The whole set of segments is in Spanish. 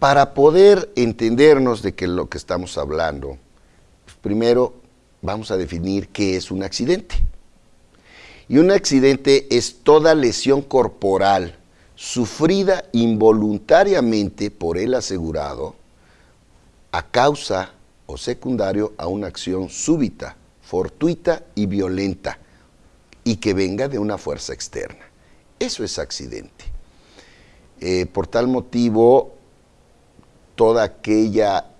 Para poder entendernos de que lo que estamos hablando, pues primero vamos a definir qué es un accidente. Y un accidente es toda lesión corporal sufrida involuntariamente por el asegurado a causa o secundario a una acción súbita, fortuita y violenta y que venga de una fuerza externa. Eso es accidente. Eh, por tal motivo, toda aquella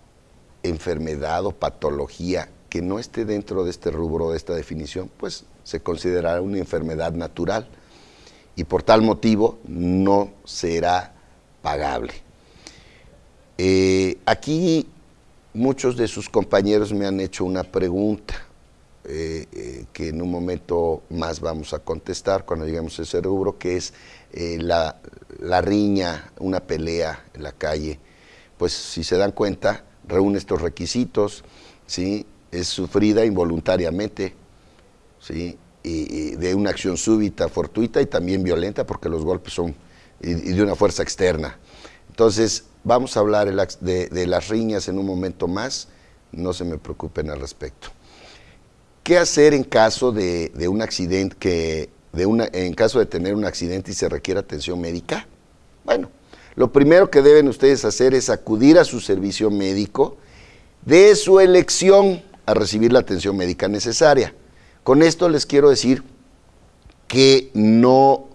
enfermedad o patología que no esté dentro de este rubro, de esta definición, pues se considerará una enfermedad natural y por tal motivo no será pagable. Eh, aquí muchos de sus compañeros me han hecho una pregunta eh, eh, que en un momento más vamos a contestar cuando lleguemos a ese rubro, que es la, la riña, una pelea en la calle. Pues si se dan cuenta, reúne estos requisitos, ¿sí? es sufrida involuntariamente, ¿sí? y, de una acción súbita, fortuita y también violenta, porque los golpes son de una fuerza externa. Entonces, vamos a hablar de, las riñas en un momento más, no se me preocupen al respecto. ¿Qué hacer en caso de, un accidente, de en caso de tener un accidente y se requiere atención médica? Bueno, lo primero que deben ustedes hacer es acudir a su servicio médico de su elección a recibir la atención médica necesaria. Con esto les quiero decir que no,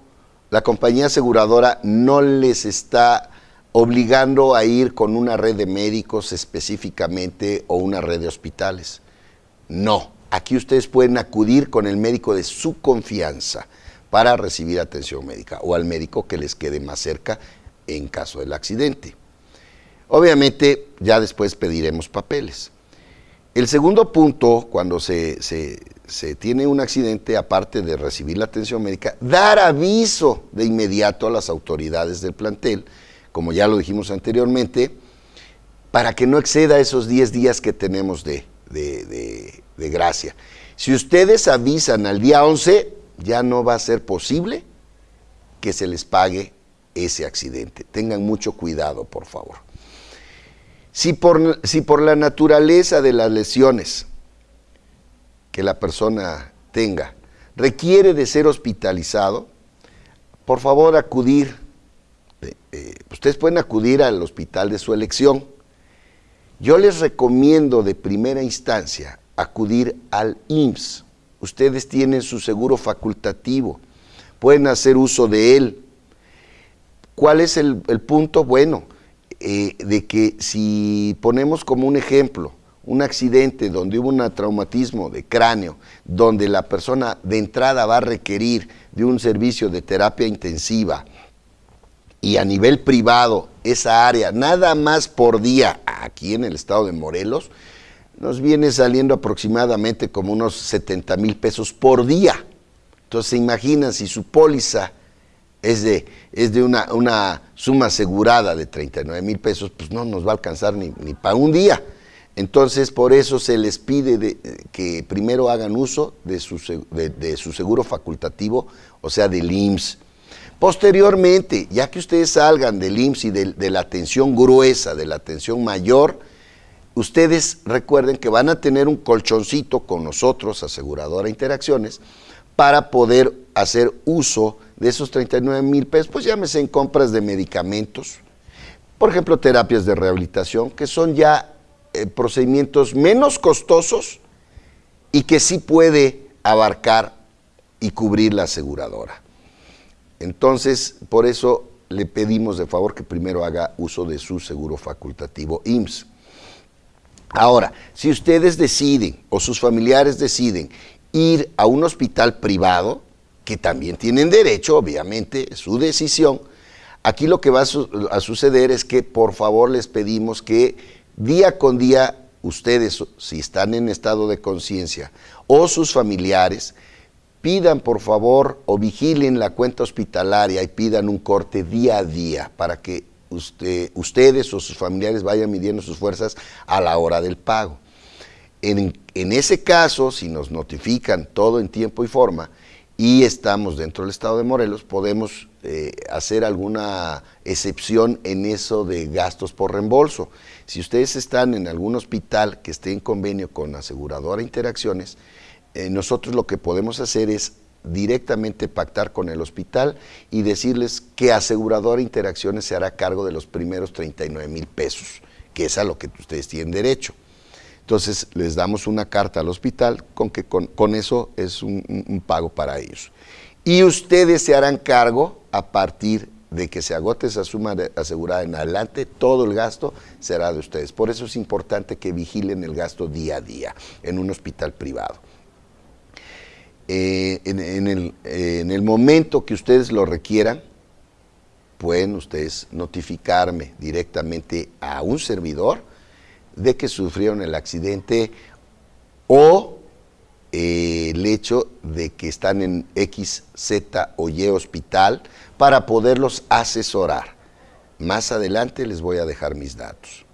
la compañía aseguradora no les está obligando a ir con una red de médicos específicamente o una red de hospitales. No, aquí ustedes pueden acudir con el médico de su confianza para recibir atención médica o al médico que les quede más cerca en caso del accidente. Obviamente ya después pediremos papeles. El segundo punto, cuando se, se, tiene un accidente, aparte de recibir la atención médica, dar aviso de inmediato a las autoridades del plantel, como ya lo dijimos anteriormente, para que no exceda esos 10 días que tenemos de, de, de gracia. Si ustedes avisan al día 11, ya no va a ser posible que se les pague ese accidente. Tengan mucho cuidado, por favor. Si por, si por la naturaleza de las lesiones que la persona tenga requiere de ser hospitalizado, por favor acudir, eh, eh, ustedes pueden acudir al hospital de su elección. Yo les recomiendo de primera instancia acudir al IMSS. Ustedes tienen su seguro facultativo, pueden hacer uso de él. ¿Cuál es el, punto? Bueno, eh, de que si ponemos como un ejemplo un accidente donde hubo un traumatismo de cráneo, donde la persona de entrada va a requerir de un servicio de terapia intensiva y a nivel privado esa área, nada más por día aquí en el estado de Morelos, nos viene saliendo aproximadamente como unos 70 mil pesos por día. Entonces se imaginan si su póliza es de, es de una, una, suma asegurada de 39 mil pesos, pues no nos va a alcanzar ni, para un día. Entonces, por eso se les pide que primero hagan uso de su, de, su, seguro facultativo, o sea, del IMSS. Posteriormente, ya que ustedes salgan del IMSS y de, de la atención gruesa, de la atención mayor, ustedes recuerden que van a tener un colchoncito con nosotros, aseguradora Interacciones, para poder hacer uso de esos 39 mil pesos, pues llámese en compras de medicamentos, por ejemplo, terapias de rehabilitación, que son ya eh, procedimientos menos costosos y que sí puede abarcar y cubrir la aseguradora. Entonces, por eso le pedimos de favor que primero haga uso de su seguro facultativo IMSS. Ahora, si ustedes deciden o sus familiares deciden ir a un hospital privado, que también tienen derecho, obviamente, su decisión. Aquí lo que va a, suceder es que por favor les pedimos que día con día ustedes, si están en estado de conciencia, o sus familiares, pidan por favor o vigilen la cuenta hospitalaria y pidan un corte día a día para que ustedes o sus familiares vayan midiendo sus fuerzas a la hora del pago. En, en ese caso, si nos notifican todo en tiempo y forma, y estamos dentro del estado de Morelos, podemos eh, hacer alguna excepción en eso de gastos por reembolso. Si ustedes están en algún hospital que esté en convenio con aseguradora Interacciones, eh, nosotros lo que podemos hacer es directamente pactar con el hospital y decirles que aseguradora Interacciones se hará cargo de los primeros 39 mil pesos, que es a lo que ustedes tienen derecho. Entonces les damos una carta al hospital con que con, eso es un, pago para ellos. Y ustedes se harán cargo a partir de que se agote esa suma asegurada en adelante, todo el gasto será de ustedes. Por eso es importante que vigilen el gasto día a día en un hospital privado. Eh, en, el, en el momento que ustedes lo requieran, pueden ustedes notificarme directamente a un servidor de que sufrieron el accidente o eh, el hecho de que están en X, Z o Y hospital para poderlos asesorar. Más adelante les voy a dejar mis datos.